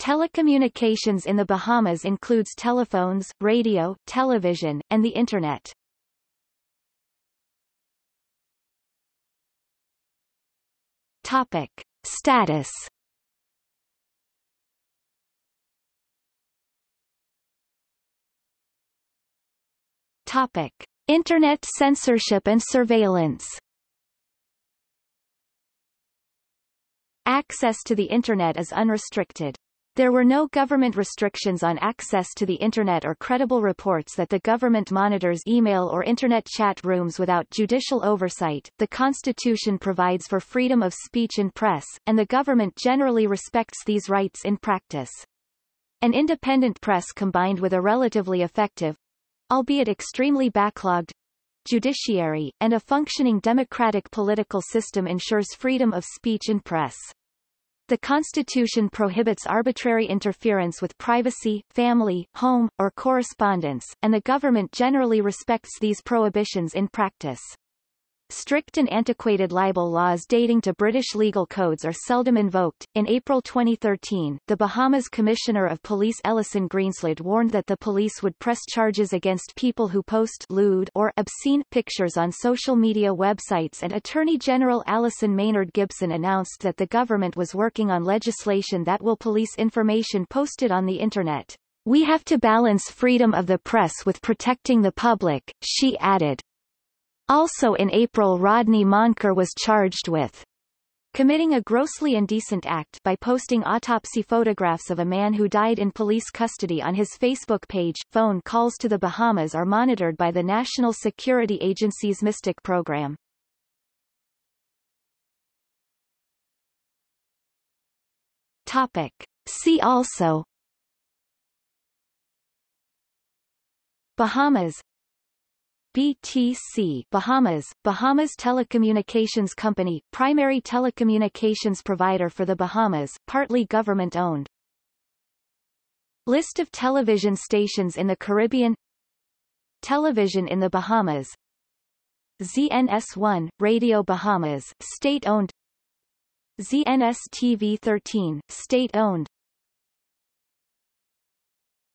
Telecommunications in the Bahamas includes telephones, radio, television, and the Internet. Topic. Status Topic. Internet censorship and surveillance Access to the Internet is unrestricted. There were no government restrictions on access to the Internet or credible reports that the government monitors email or Internet chat rooms without judicial oversight. The Constitution provides for freedom of speech and press, and the government generally respects these rights in practice. An independent press combined with a relatively effective, albeit extremely backlogged, judiciary, and a functioning democratic political system ensures freedom of speech and press. The Constitution prohibits arbitrary interference with privacy, family, home, or correspondence, and the government generally respects these prohibitions in practice. Strict and antiquated libel laws dating to British legal codes are seldom invoked. In April 2013, the Bahamas Commissioner of Police Ellison Greenslade warned that the police would press charges against people who post lewd or obscene pictures on social media websites and Attorney General Allyson Maynard Gibson announced that the government was working on legislation that will police information posted on the Internet. We have to balance freedom of the press with protecting the public, she added. Also in April Rodney Moncur was charged with committing a grossly indecent act by posting autopsy photographs of a man who died in police custody on his Facebook page. Phone calls to the Bahamas are monitored by the National Security Agency's Mystic program. Topic. See also Bahamas BTC Bahamas, Bahamas Telecommunications Company, primary telecommunications provider for the Bahamas, partly government-owned. List of television stations in the Caribbean. Television in the Bahamas. ZNS1, Radio Bahamas, state-owned. ZNS TV 13, state-owned